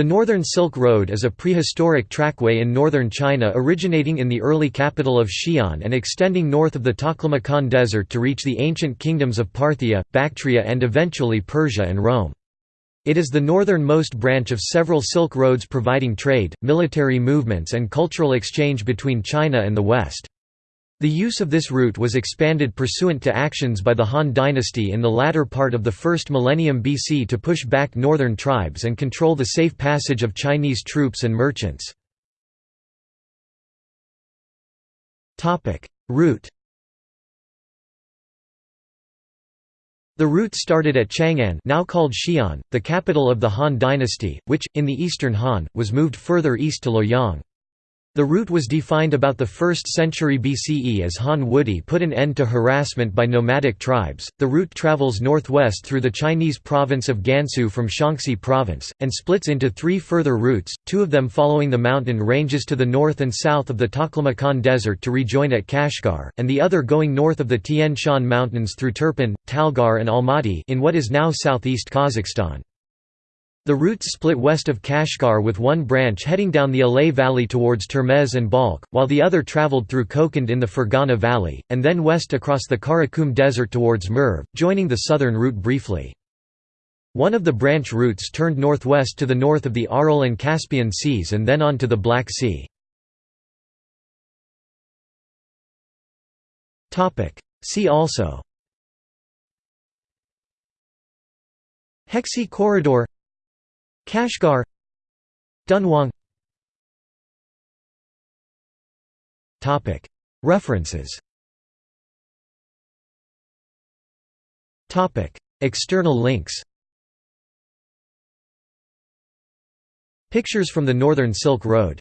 The Northern Silk Road is a prehistoric trackway in northern China originating in the early capital of Xi'an and extending north of the Taklamakan Desert to reach the ancient kingdoms of Parthia, Bactria and eventually Persia and Rome. It is the northernmost branch of several Silk Roads providing trade, military movements and cultural exchange between China and the West. The use of this route was expanded pursuant to actions by the Han dynasty in the latter part of the first millennium BC to push back northern tribes and control the safe passage of Chinese troops and merchants. Route The route started at Chang'an now called Xi'an, the capital of the Han dynasty, which, in the eastern Han, was moved further east to Luoyang. The route was defined about the 1st century BCE as Han Wudi put an end to harassment by nomadic tribes. The route travels northwest through the Chinese province of Gansu from Shaanxi province, and splits into three further routes, two of them following the mountain ranges to the north and south of the Taklamakan Desert to rejoin at Kashgar, and the other going north of the Tian Shan Mountains through Turpan, Talgar and Almaty in what is now southeast Kazakhstan. The routes split west of Kashgar with one branch heading down the Alay Valley towards Termez and Balkh, while the other traveled through Kokand in the Fergana Valley, and then west across the Karakum Desert towards Merv, joining the southern route briefly. One of the branch routes turned northwest to the north of the Aral and Caspian Seas and then on to the Black Sea. See also Hexi Corridor Kashgar Dunhuang. References. External links. Pictures from the Northern Silk Road